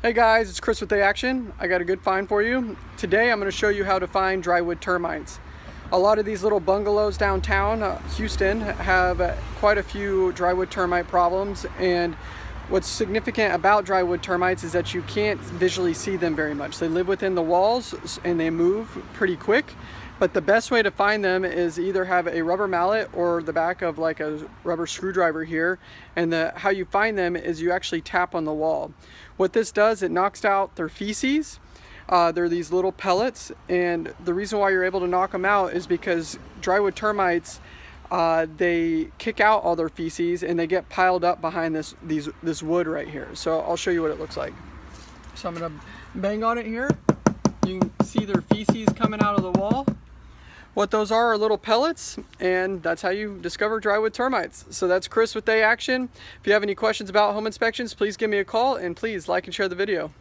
Hey guys, it's Chris with The Action. I got a good find for you. Today I'm going to show you how to find drywood termites. A lot of these little bungalows downtown uh, Houston have uh, quite a few drywood termite problems and what's significant about drywood termites is that you can't visually see them very much. They live within the walls and they move pretty quick but the best way to find them is either have a rubber mallet or the back of like a rubber screwdriver here. And the, how you find them is you actually tap on the wall. What this does, it knocks out their feces. Uh, they're these little pellets and the reason why you're able to knock them out is because drywood termites uh, they kick out all their feces and they get piled up behind this these this wood right here. So I'll show you what it looks like. So I'm gonna bang on it here. You can see their feces coming out of the. What those are are little pellets, and that's how you discover drywood termites. So that's Chris with The Action. If you have any questions about home inspections, please give me a call, and please like and share the video.